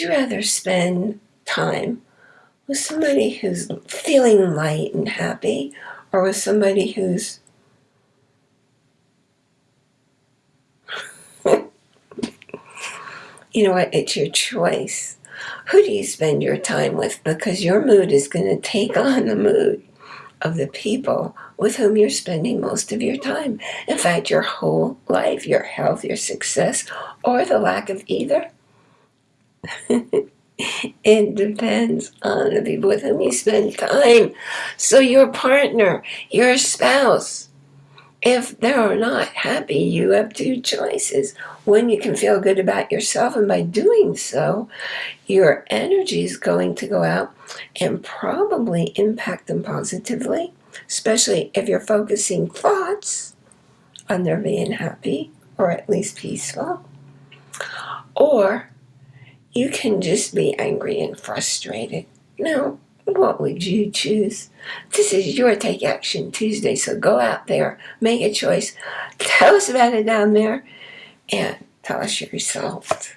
you rather spend time with somebody who's feeling light and happy or with somebody who's you know what? It's your choice. Who do you spend your time with? Because your mood is going to take on the mood of the people with whom you're spending most of your time. In fact your whole life your health your success or the lack of either it depends on the people with whom you spend time. So your partner, your spouse, if they're not happy, you have two choices. One, you can feel good about yourself, and by doing so, your energy is going to go out and probably impact them positively, especially if you're focusing thoughts on their being happy or at least peaceful. Or you can just be angry and frustrated. Now, what would you choose? This is your Take Action Tuesday, so go out there, make a choice, tell us about it down there, and tell us your result.